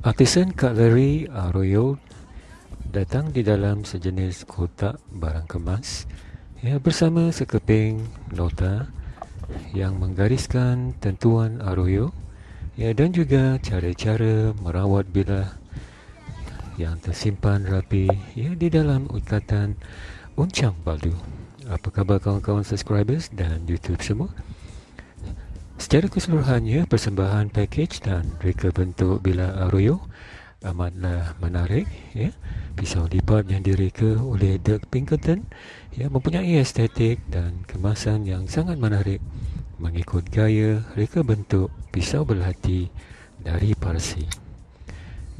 Artisan Cutlery Arroyo datang di dalam sejenis kotak barang kemas ya, bersama sekeping nota yang menggariskan tentuan Arroyo ya, dan juga cara-cara merawat bilah yang tersimpan rapi ya, di dalam ikatan uncang baldu. Apa khabar kawan-kawan subscribers dan YouTube semua? Secara keseluruhannya, persembahan package dan reka bentuk bila Arroyo amatlah menarik. Ya. Pisau lipat yang direka oleh Dirk Pinkerton ya, mempunyai estetik dan kemasan yang sangat menarik mengikut gaya reka bentuk pisau berhati dari Parsi.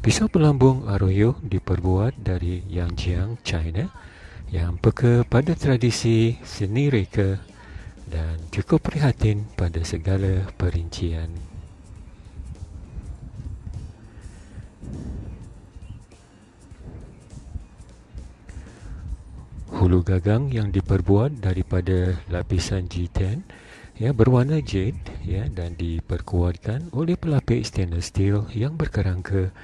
Pisau pelambung Arroyo diperbuat dari Yangjiang, China yang peka pada tradisi seni reka dan cukup prihatin pada segala perincian. Hulu gagang yang diperbuat daripada lapisan G10 ya berwarna jade ya dan diperkuatkan oleh pelapis stainless steel yang berkerangka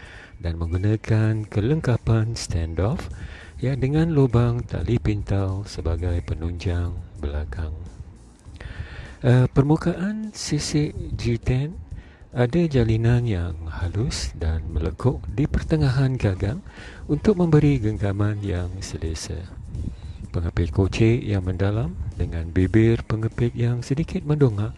dan menggunakan kelengkapan standoff ya dengan lubang tali pintal sebagai penunjang belakang. Uh, permukaan sisik G10 ada jalinan yang halus dan melekuk di pertengahan gagang untuk memberi genggaman yang selesa. Pengepit kocek yang mendalam dengan bibir pengepit yang sedikit mendongak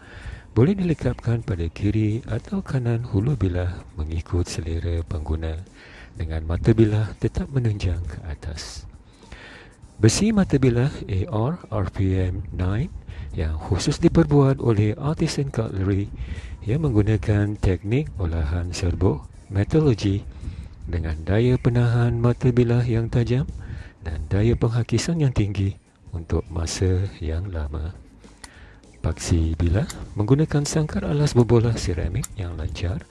boleh dilekapkan pada kiri atau kanan hulu bilah mengikut selera pengguna dengan mata bilah tetap menunjang ke atas. Besi mata bilah AR RPM 9 yang khusus diperbuat oleh artisan cutlery yang menggunakan teknik olahan serbuk metallurgy dengan daya penahan mata bilah yang tajam dan daya penghakisan yang tinggi untuk masa yang lama. Paksi bilah menggunakan sangkar alas berbola seramik yang lancar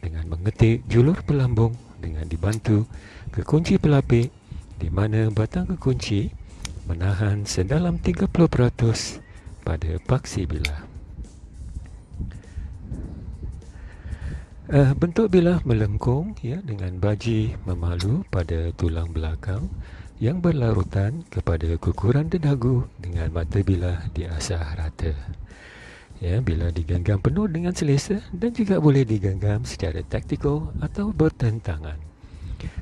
dengan mengetik julur pelambung dengan dibantu kekunci pelapik di mana batang kekunci menahan sedalam 30% pada paksi bilah. Uh, bentuk bilah melengkung ya dengan baji memalu pada tulang belakang yang berlarutan kepada kukuran dedagu dengan mata bilah di asah rata. Ya, bila digenggam penuh dengan selesa dan juga boleh digenggam secara taktikal atau bertentangan.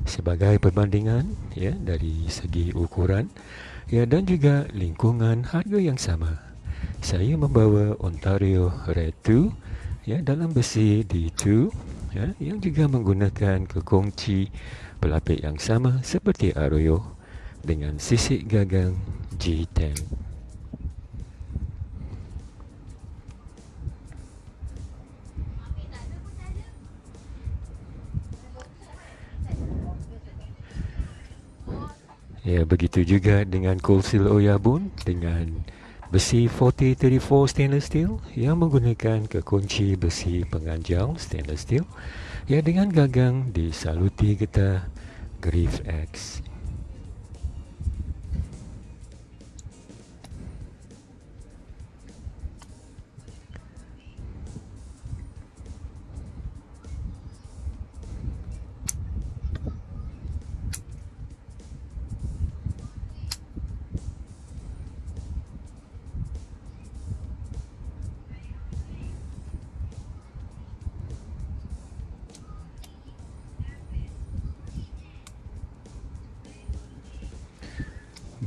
Sebagai perbandingan ya dari segi ukuran ya dan juga lingkungan harga yang sama saya membawa Ontario Red 2 ya dalam besi D2 ya yang juga menggunakan kekunci pelapik yang sama seperti Arroyo dengan sisik gagang G10. Ya begitu juga dengan Coalsil Oyabun dengan Besi 4034 stainless steel yang menggunakan kekunci besi penganjal stainless steel yang dengan gagang disaluti getah Griff X.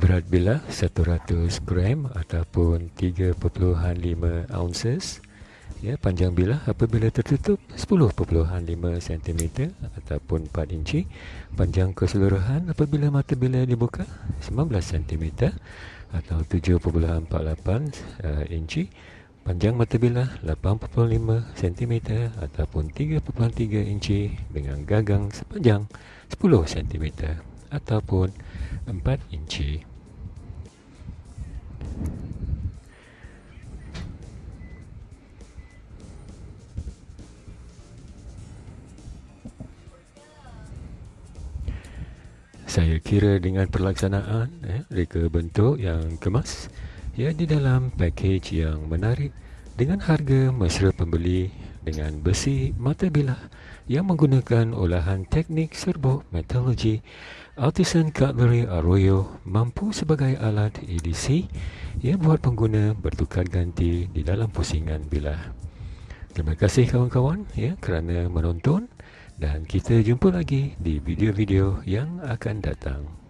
berat bilah 100 gram ataupun 3.5 ounces. Ya panjang bilah apabila tertutup? 10.5 cm ataupun 4 inci. Panjang keseluruhan? Apabila mata bilah dibuka? 19 cm atau 7.48 uh, inci. Panjang mata bilah 8.5 cm ataupun 3.3 inci dengan gagang sepanjang 10 cm ataupun 4 inci saya kira dengan pelaksanaan eh, reka bentuk yang kemas ya di dalam package yang menarik dengan harga mesra pembeli dengan besi mata bilah yang menggunakan olahan teknik serbuk metallurgy Artisan Cutlery Arroyo mampu sebagai alat EDC yang buat pengguna bertukar ganti di dalam pusingan bilah. Terima kasih kawan-kawan ya kerana menonton dan kita jumpa lagi di video-video yang akan datang.